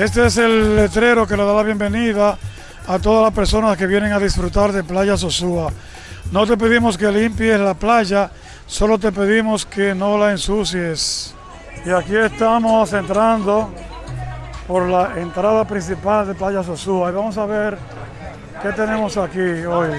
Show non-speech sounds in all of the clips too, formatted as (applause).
Este es el letrero que le da la bienvenida a todas las personas que vienen a disfrutar de Playa Sosúa. No te pedimos que limpies la playa, solo te pedimos que no la ensucies. Y aquí estamos entrando por la entrada principal de Playa Sosúa y vamos a ver qué tenemos aquí hoy.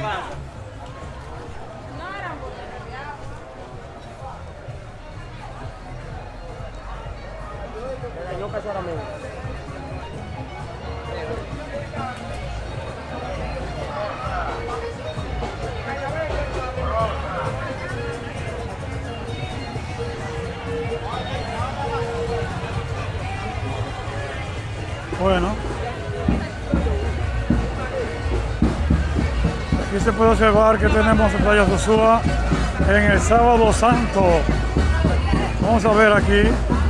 Bueno. Aquí se puede observar que tenemos en Playa Sosúa en el sábado santo. Vamos a ver aquí.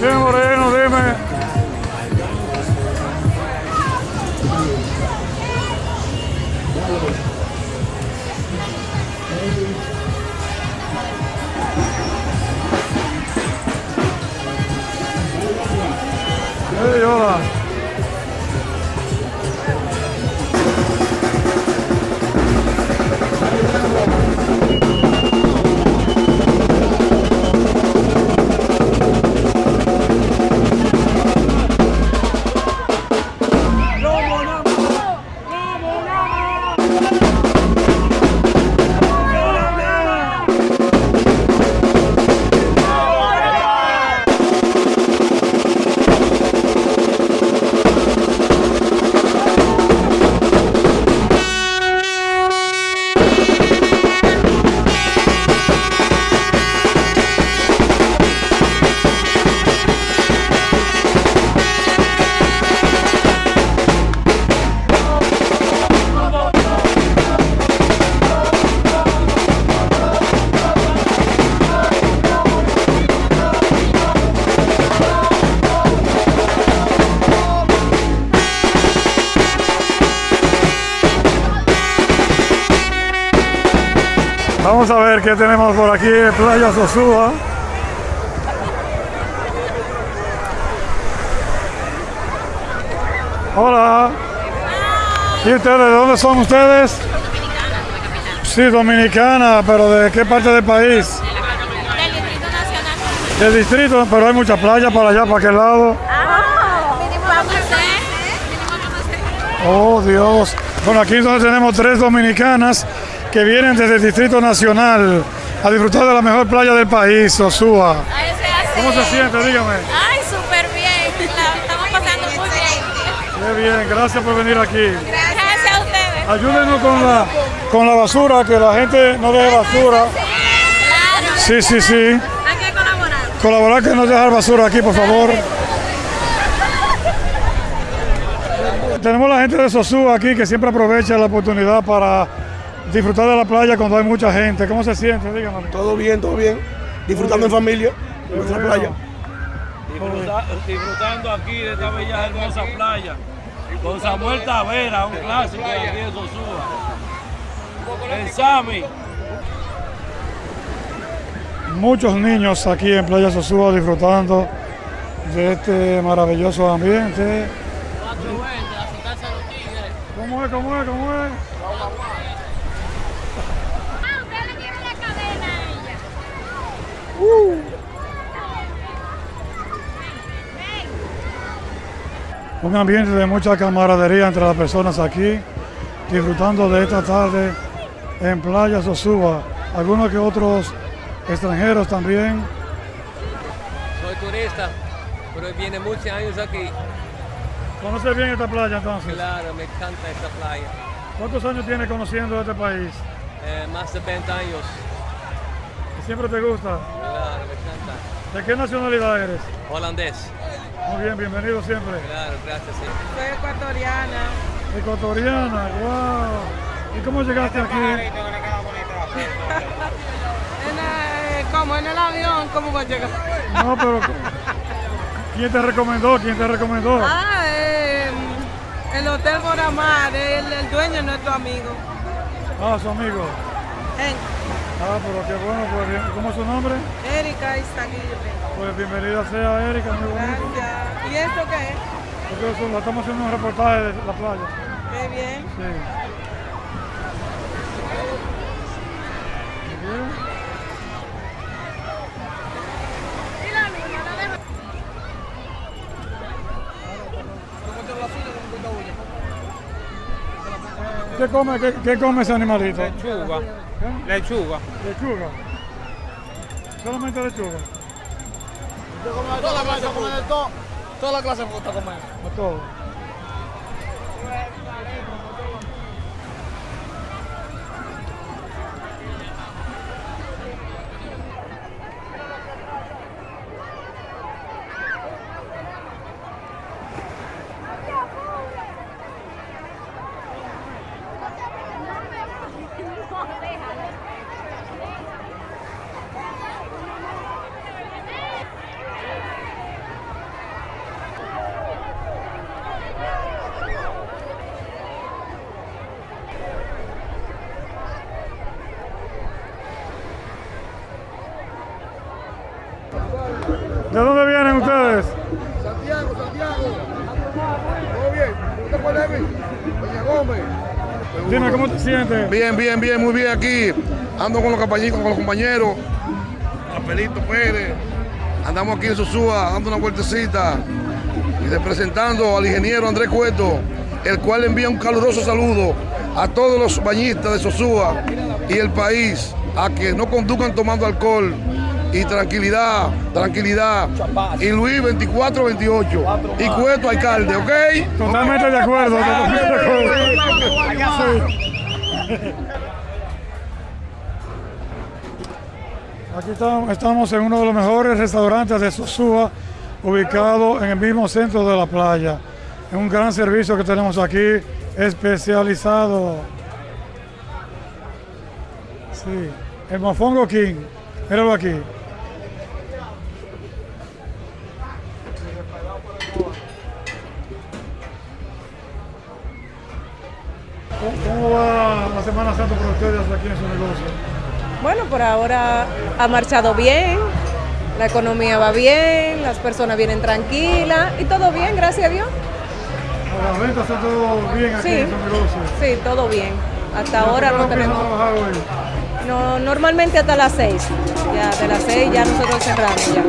Dime Moreno, dime. Hey, hola. Vamos a ver qué tenemos por aquí en Playa Sosúa. Hola. ¿Y ustedes? ¿De dónde son ustedes? Sí, dominicana, pero ¿de qué parte del país? Del Distrito Nacional. Del distrito, pero hay muchas playas para allá, para aquel lado. Ah. Oh, Dios. Bueno, aquí entonces tenemos tres dominicanas que vienen desde el Distrito Nacional a disfrutar de la mejor playa del país, Sosúa. ¿Cómo se siente? Dígame. Ay, súper bien. La estamos pasando muy bien. Qué bien, gracias por venir aquí. Gracias a ustedes. Ayúdenos con la, con la basura, que la gente no deje basura. Claro. Sí, sí, sí. Hay que colaborar. Colaborar que no dejar basura aquí, por favor. Tenemos la gente de Sosúa aquí que siempre aprovecha la oportunidad para disfrutar de la playa cuando hay mucha gente. ¿Cómo se siente? Dígame. Todo bien, todo bien. Disfrutando en familia. En nuestra bueno. playa. Disfruta- disfrutando aquí de esta bella hermosa playa con Samuel Tavera, un clásico de aquí de Sosúa. El Sami. Muchos niños aquí en Playa Sosúa disfrutando de este maravilloso ambiente. ¿Cómo es? ¿Cómo es? ¿Cómo es? Ah, usted le tiene la cadena a ella. Un ambiente de mucha camaradería entre las personas aquí, disfrutando de esta tarde en Playa Sosúa. Algunos que otros extranjeros también. fiesta, pero viene muchos años aquí. ¿Conoces bien esta playa entonces? Claro, me encanta esta playa. ¿Cuántos años tienes conociendo este país? Eh, más de 20 años. ¿Y siempre te gusta? Claro, me encanta. ¿De qué nacionalidad eres? Holandés. Muy bien, bienvenido siempre. Claro, gracias. Sí. Soy ecuatoriana. Ecuatoriana, wow. ¿Y cómo llegaste aquí? (laughs) En, como en el avión, ¿cómo va a llegar? No, pero ¿quién te recomendó? ¿Quién te recomendó? Ah, eh, el Hotel Boramar, el, el dueño es nuestro amigo. Ah, su amigo. Henk, Ah, pero qué bueno, pues bien. ¿Cómo es su nombre? Erika Izaguirre. Pues bienvenida sea Erika, muy bonito. Gracias. ¿Y esto qué es? Porque eso, estamos haciendo un reportaje de la playa. Qué bien. Sí. Muy bien. ¿Qué come, qué, qué come ese animalito? Lechuga. Lechuga. Lechuga. Solamente lechuga. Toda la clase come de todo. Toda la clase me gusta comer. A todo. ¿De dónde vienen ustedes? Santiago, Santiago. ¿Todo bien? ¿Usted te acuerdas de mí? Dime, ¿cómo te sientes? Bien, bien, bien, muy bien aquí. Ando con los compañeros, con los compañeros. Pérez. Andamos aquí en Sosúa dando una vueltecita y representando al ingeniero Andrés Cueto, el cual envía un caluroso saludo a todos los bañistas de Sosúa y el país a que no conduzcan tomando alcohol y tranquilidad, tranquilidad. Y Luis 24-28 y Cueto alcalde, ¿ok? Totalmente de acuerdo, totalmente de acuerdo. Sí. Aquí estamos, estamos en uno de los mejores restaurantes de Sosúa, ubicado en el mismo centro de la playa. Es un gran servicio que tenemos aquí, especializado. Sí, el Mofongo King, míralo aquí. Semana Santa para ustedes aquí en su negocio? Bueno, por ahora ha marchado bien, la economía va bien, las personas vienen tranquilas y todo bien, gracias a Dios. Las ventas todo bien aquí Sí. en su negocio. Sí, todo bien. Hasta ahora no ¿Qué hora empiezan a tenemos. hoy? No, normalmente hasta las seis. Ya de las seis ya nosotros cerramos ya.